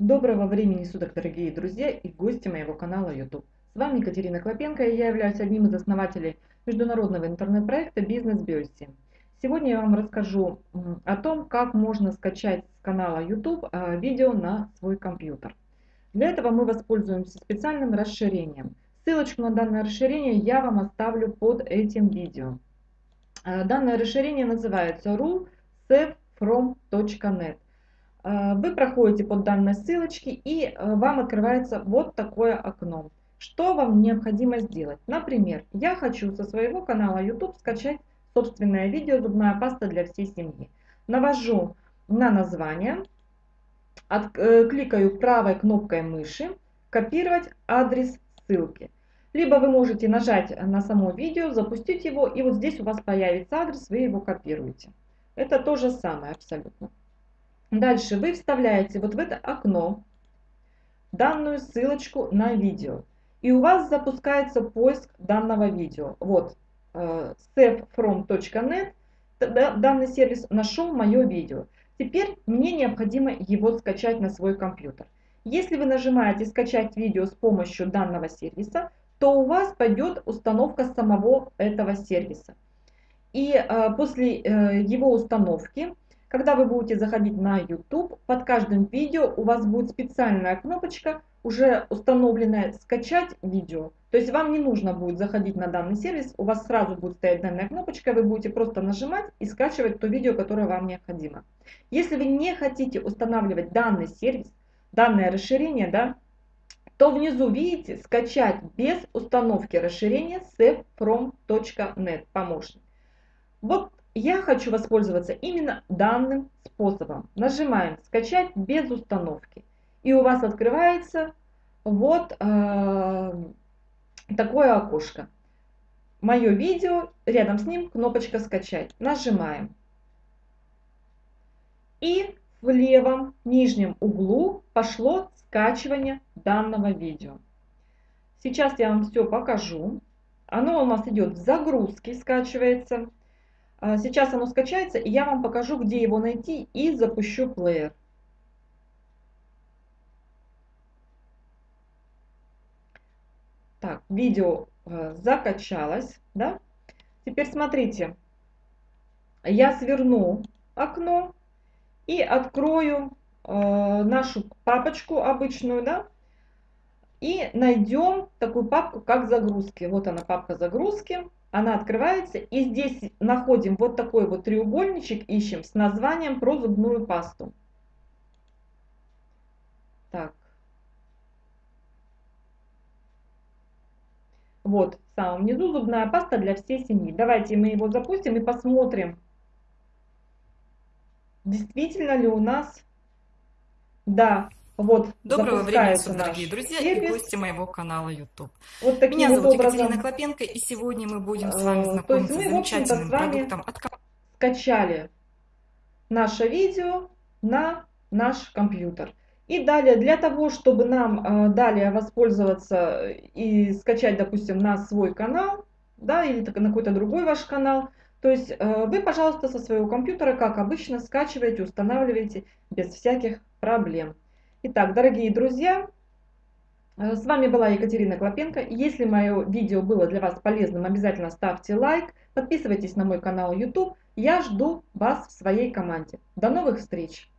Доброго времени суток, дорогие друзья и гости моего канала YouTube. С вами Екатерина Клопенко, и я являюсь одним из основателей международного интернет-проекта Бизнес Биоси. Сегодня я вам расскажу о том, как можно скачать с канала YouTube а, видео на свой компьютер. Для этого мы воспользуемся специальным расширением. Ссылочку на данное расширение я вам оставлю под этим видео. А, данное расширение называется rulesavefrom.net. Э, вы проходите под данной ссылочке и э, вам открывается вот такое окно. Что вам необходимо сделать? Например, я хочу со своего канала YouTube скачать собственное видео «Зубная паста для всей семьи». Навожу на название, от, э, кликаю правой кнопкой мыши «Копировать адрес ссылки». Либо вы можете нажать на само видео, запустить его, и вот здесь у вас появится адрес, вы его копируете. Это то же самое абсолютно. Дальше вы вставляете вот в это окно данную ссылочку на видео. И у вас запускается поиск данного видео. Вот, э, savefrom.net, данный сервис нашел мое видео. Теперь мне необходимо его скачать на свой компьютер. Если вы нажимаете «Скачать видео с помощью данного сервиса», то у вас пойдет установка самого этого сервиса. И э, после э, его установки когда вы будете заходить на YouTube, под каждым видео у вас будет специальная кнопочка, уже установленная «Скачать видео». То есть вам не нужно будет заходить на данный сервис, у вас сразу будет стоять данная кнопочка, вы будете просто нажимать и скачивать то видео, которое вам необходимо. Если вы не хотите устанавливать данный сервис, данное расширение, да, то внизу видите «Скачать без установки расширения savefrom.net» помощник. Вот я хочу воспользоваться именно данным способом. Нажимаем «Скачать без установки». И у вас открывается вот э, такое окошко. Мое видео, рядом с ним кнопочка «Скачать». Нажимаем. И в левом нижнем углу пошло скачивание данного видео. Сейчас я вам все покажу. Оно у нас идет в загрузке, скачивается. А, сейчас оно скачается, и я вам покажу, где его найти, и запущу плеер. Так, видео э, закачалось, да? Теперь смотрите, я сверну окно и открою э, нашу папочку обычную, да? И найдем такую папку, как загрузки. Вот она, папка загрузки она открывается, и здесь находим вот такой вот треугольничек, ищем с названием про зубную пасту. Так. Вот, в самом низу зубная паста для всей семьи. Давайте мы его запустим и посмотрим, действительно ли у нас, да, вот, Доброго времени суток, дорогие друзья сервис. и гости моего канала YouTube. Вот Меня зовут образом, Екатерина Клопенко, и сегодня мы будем с вами знакомиться мы, с замечательным с продуктом от скачали наше видео на наш компьютер. И далее, для того, чтобы нам э, далее воспользоваться и скачать, допустим, на свой канал, да, или на какой-то другой ваш канал, то есть э, вы, пожалуйста, со своего компьютера, как обычно, скачиваете, устанавливаете без всяких проблем. Итак, дорогие друзья, э, с вами была Екатерина Клопенко. Если мое видео было для вас полезным, обязательно ставьте лайк, подписывайтесь на мой канал YouTube. Я жду вас в своей команде. До новых встреч!